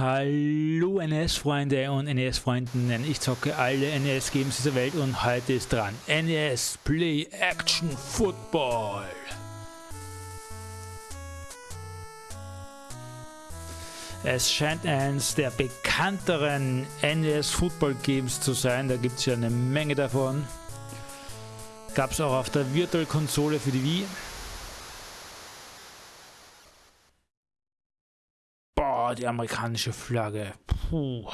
Hallo NES-Freunde und NES-Freundinnen, ich zocke alle NES-Games dieser Welt und heute ist dran NES Play Action Football. Es scheint eines der bekannteren NES Football Games zu sein, da gibt es ja eine Menge davon. Gab es auch auf der Virtual Konsole für die Wii. Die amerikanische Flagge. Puh.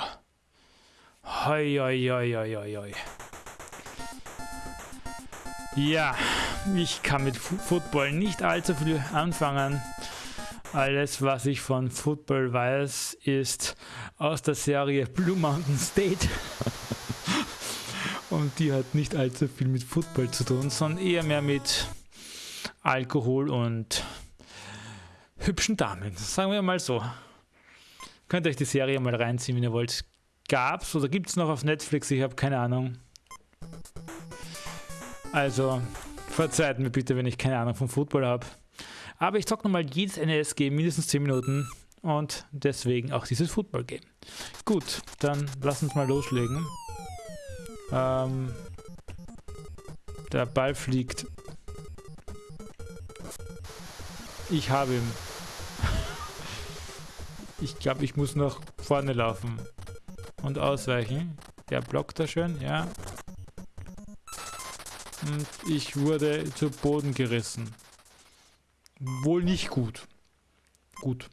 Hoi, hoi, hoi, hoi, hoi. Ja, ich kann mit Football nicht allzu viel anfangen. Alles, was ich von Football weiß, ist aus der Serie Blue Mountain State. Und die hat nicht allzu viel mit Football zu tun, sondern eher mehr mit Alkohol und hübschen Damen. Sagen wir mal so. Könnt ihr euch die Serie mal reinziehen, wenn ihr wollt. Gab's oder gibt es noch auf Netflix? Ich habe keine Ahnung. Also, verzeiht mir bitte, wenn ich keine Ahnung vom Football habe. Aber ich zocke nochmal jedes NES-Game mindestens 10 Minuten und deswegen auch dieses Football-Game. Gut, dann lass uns mal loslegen. Ähm, der Ball fliegt. Ich habe ihn. Ich glaube, ich muss nach vorne laufen. Und ausweichen. Der blockt da schön, ja. Und ich wurde zu Boden gerissen. Wohl nicht gut. Gut.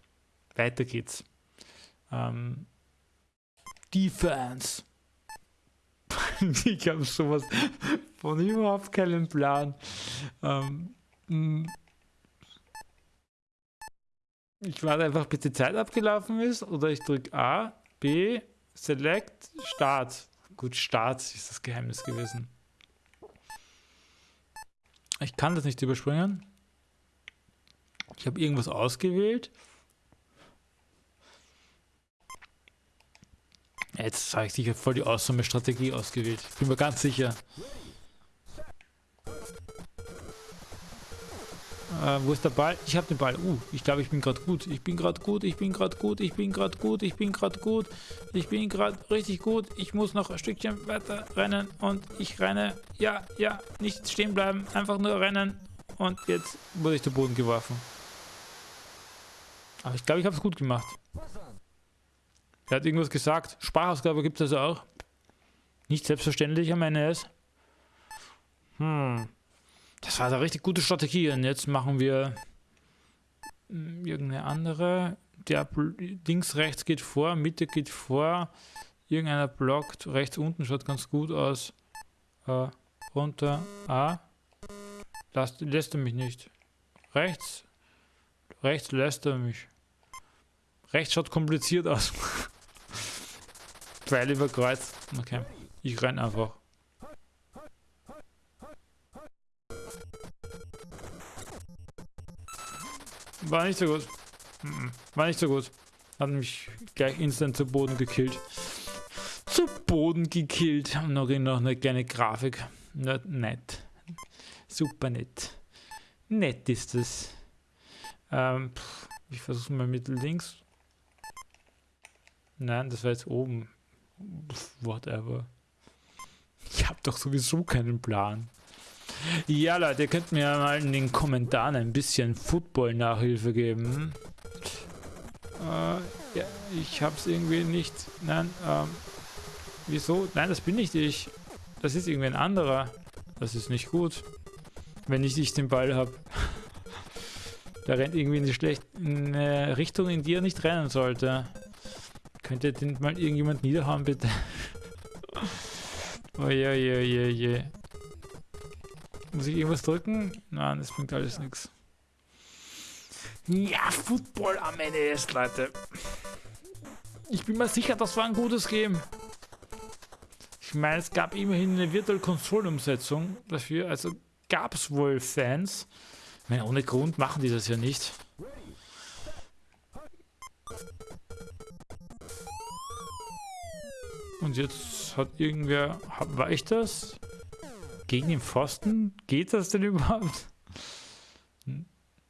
Weiter geht's. Ähm, Defense. ich habe sowas von überhaupt keinen Plan. Ähm, ich warte einfach, bis die Zeit abgelaufen ist oder ich drücke A, B, Select, Start. Gut, Start ist das Geheimnis gewesen. Ich kann das nicht überspringen. Ich habe irgendwas ausgewählt. Jetzt habe ich sicher voll die awesome Strategie ausgewählt. Ich bin mir ganz sicher. Äh, wo ist der Ball? Ich habe den Ball. Uh, ich glaube, ich bin gerade gut. Ich bin gerade gut. Ich bin gerade gut. Ich bin gerade gut. Ich bin gerade gut. Ich bin gerade richtig gut. Ich muss noch ein Stückchen weiter rennen und ich renne. Ja, ja, nicht stehen bleiben. Einfach nur rennen. Und jetzt wurde ich zu Boden geworfen. Aber ich glaube, ich habe es gut gemacht. Er hat irgendwas gesagt. Sprachausgabe gibt es also auch. Nicht selbstverständlich am NES. Hm. Das war eine richtig gute Strategie. Und jetzt machen wir hm, irgendeine andere. Der links, rechts geht vor, Mitte geht vor. Irgendeiner blockt. Rechts unten schaut ganz gut aus. Äh, runter. A. Lass, lässt er mich nicht. Rechts. Rechts lässt er mich. Rechts schaut kompliziert aus. Pfeil über Kreuz. Okay. Ich renn einfach. War nicht so gut. War nicht so gut. Hat mich gleich instant zu Boden gekillt. Zu Boden gekillt. Und noch, noch eine kleine Grafik. Nicht nett. Super nett. Nett ist es. Ähm, ich versuche mal mit links. Nein, das war jetzt oben. Whatever. Ich habe doch sowieso keinen Plan. Ja, Leute, ihr könnt mir mal in den Kommentaren ein bisschen Football-Nachhilfe geben. Äh, ja, ich hab's irgendwie nicht. Nein, ähm, wieso? Nein, das bin nicht ich. Das ist irgendwie ein anderer. Das ist nicht gut. Wenn ich nicht den Ball habe. Der rennt irgendwie in die schlechte Richtung, in die er nicht rennen sollte. Könnt ihr den mal irgendjemand niederhauen, bitte? Oje, oje, oje, oje. Muss ich irgendwas drücken? Nein, das bringt alles nichts. Ja, Football am NES, Leute. Ich bin mir sicher, das war ein gutes Game. Ich meine, es gab immerhin eine Virtual Console Umsetzung dafür, also gab es wohl Fans. Ich meine, ohne Grund machen die das ja nicht. Und jetzt hat irgendwer... War ich das? Gegen den Pfosten? Geht das denn überhaupt?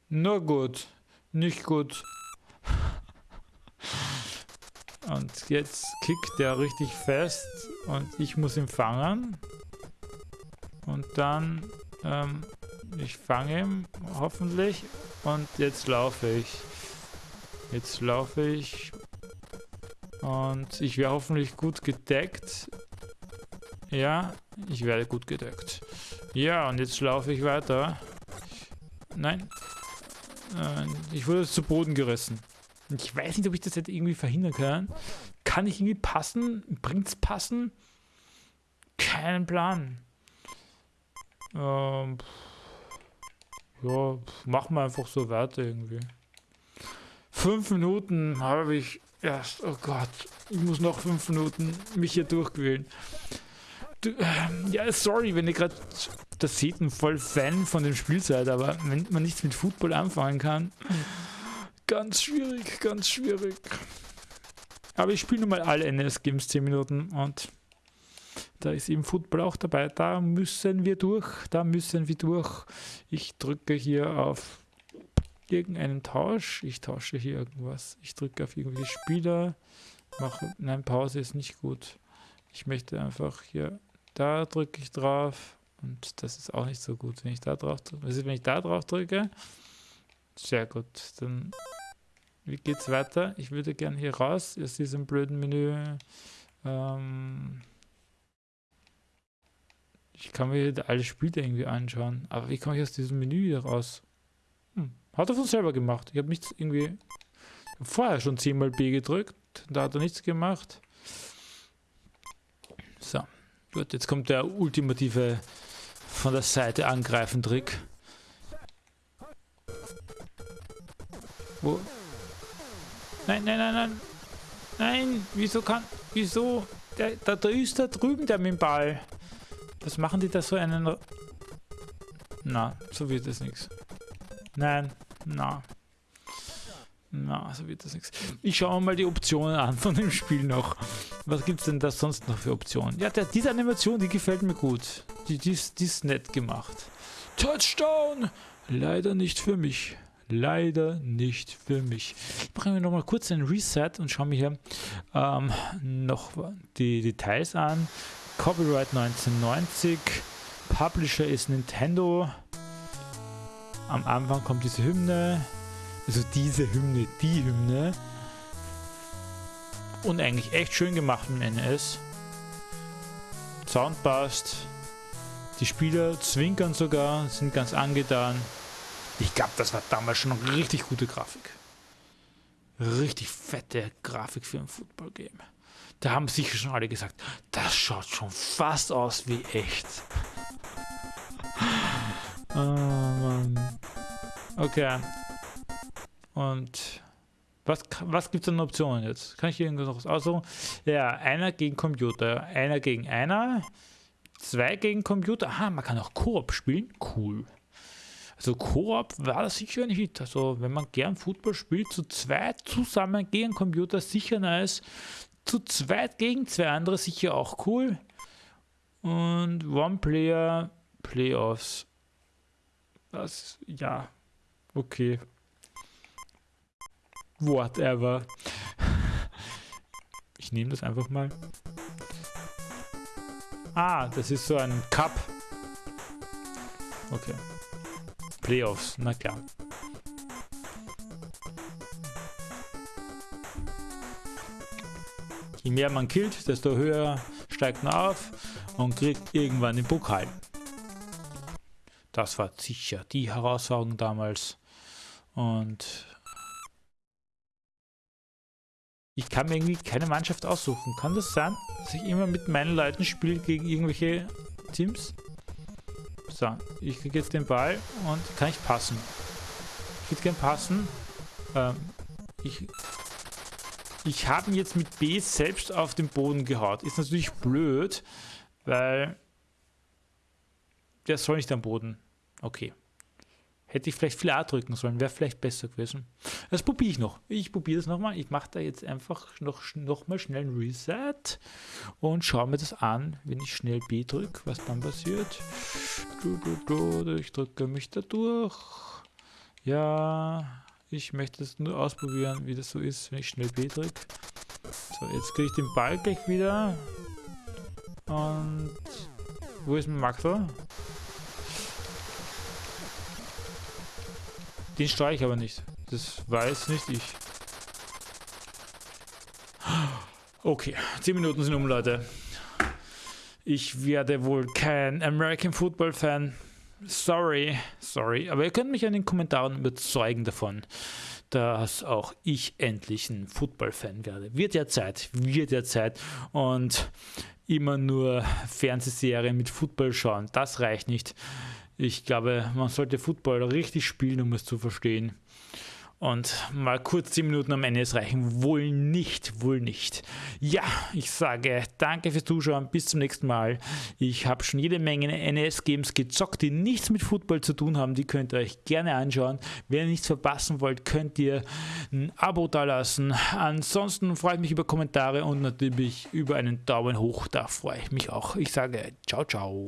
Nur gut. Nicht gut. Und jetzt kickt der richtig fest und ich muss ihn fangen. Und dann, ähm, ich fange ihn hoffentlich und jetzt laufe ich. Jetzt laufe ich und ich wäre hoffentlich gut gedeckt. Ja, ich werde gut gedeckt. Ja, und jetzt laufe ich weiter. Nein. Äh, ich wurde zu Boden gerissen. Ich weiß nicht, ob ich das jetzt irgendwie verhindern kann. Kann ich irgendwie passen? Es passen? Keinen Plan. Ähm, ja, machen wir einfach so weiter irgendwie. Fünf Minuten habe ich erst. Oh Gott, ich muss noch fünf Minuten mich hier durchquälen. Du, äh, ja, sorry, wenn ihr gerade das seht, ein voll Fan von dem Spiel seid, aber wenn man nichts mit Football anfangen kann, ganz schwierig, ganz schwierig. Aber ich spiele nun mal alle NS-Games 10 Minuten und da ist eben Football auch dabei. Da müssen wir durch, da müssen wir durch. Ich drücke hier auf irgendeinen Tausch. Ich tausche hier irgendwas. Ich drücke auf irgendwelche Spieler. Mache, nein, Pause ist nicht gut. Ich möchte einfach hier, da drücke ich drauf. Und das ist auch nicht so gut, wenn ich da drauf drücke. Wenn ich da drauf drücke? Sehr gut. Dann, wie geht's weiter? Ich würde gerne hier raus aus diesem blöden Menü. Ähm, ich kann mir alle Spiele irgendwie anschauen. Aber wie komme ich aus diesem Menü wieder raus? Hm. Hat er von selber gemacht. Ich habe nichts irgendwie... Vorher schon 10 mal B gedrückt. Da hat er nichts gemacht. So. Gut, jetzt kommt der ultimative von der Seite angreifen Trick. Wo? Nein, nein, nein, nein. Nein, wieso kann... Wieso? Der, da, da ist da drüben der mit dem Ball. Was machen die da so einen... Na, so wird es nichts. Nein, na. Na, so wird das nichts. Ich schaue mal die Optionen an von dem Spiel noch. Was gibt es denn da sonst noch für Optionen? Ja, der, diese Animation, die gefällt mir gut. Die, die, ist, die ist nett gemacht. Touchdown! Leider nicht für mich. Leider nicht für mich. Ich mache mir noch mal kurz einen Reset und schaue mir hier ähm, noch die Details an. Copyright 1990. Publisher ist Nintendo. Am Anfang kommt diese Hymne. Also diese Hymne, die Hymne. Und eigentlich echt schön gemacht im NS. Sound passt. Die Spieler zwinkern sogar, sind ganz angetan. Ich glaube, das war damals schon richtig gute Grafik. Richtig fette Grafik für ein Football-Game. Da haben sicher schon alle gesagt, das schaut schon fast aus wie echt. oh Mann. Okay. Und was, was gibt es an Optionen jetzt? Kann ich irgendwas aussuchen? Ja, einer gegen Computer, einer gegen einer, zwei gegen Computer. Aha, man kann auch Koop spielen. Cool. Also Koop war das sicher ein Hit. Also wenn man gern Football spielt, zu zweit zusammen gegen Computer sicher nice. Zu zweit gegen zwei andere sicher auch cool. Und One-Player Playoffs. Das, ja, okay. Whatever. Ich nehme das einfach mal. Ah, das ist so ein Cup. Okay. Playoffs, na klar. Je mehr man killt, desto höher steigt man auf und kriegt irgendwann den Pokal. Das war sicher die Herausforderung damals. Und ich kann mir irgendwie keine Mannschaft aussuchen. Kann das sein, dass ich immer mit meinen Leuten spiele gegen irgendwelche Teams? So, ich kriege jetzt den Ball und kann ich passen. Ich würde gerne passen. Ähm, ich ich habe ihn jetzt mit B selbst auf den Boden gehaut. Ist natürlich blöd, weil der soll nicht am Boden. Okay. Hätte ich vielleicht viel A drücken sollen, wäre vielleicht besser gewesen. Das probiere ich noch. Ich probiere das nochmal. Ich mache da jetzt einfach noch, noch mal schnell ein Reset und schaue mir das an, wenn ich schnell B drücke, was dann passiert. Ich drücke mich da durch. Ja, ich möchte es nur ausprobieren, wie das so ist, wenn ich schnell B drücke. So, jetzt kriege ich den Ball gleich wieder. Und wo ist mein Maxel? Den streue ich aber nicht. Das weiß nicht ich. Okay, 10 Minuten sind um, Leute. Ich werde wohl kein American Football Fan. Sorry, sorry. Aber ihr könnt mich in den Kommentaren überzeugen davon, dass auch ich endlich ein Football-Fan werde. Wird ja Zeit, wird ja Zeit. Und immer nur Fernsehserien mit Football schauen, das reicht nicht. Ich glaube, man sollte Football richtig spielen, um es zu verstehen. Und mal kurz 10 Minuten am Ende reichen. Wohl nicht, wohl nicht. Ja, ich sage danke fürs Zuschauen. Bis zum nächsten Mal. Ich habe schon jede Menge NES-Games gezockt, die nichts mit Football zu tun haben. Die könnt ihr euch gerne anschauen. Wenn ihr nichts verpassen wollt, könnt ihr ein Abo da lassen. Ansonsten freue ich mich über Kommentare und natürlich über einen Daumen hoch. Da freue ich mich auch. Ich sage ciao, ciao.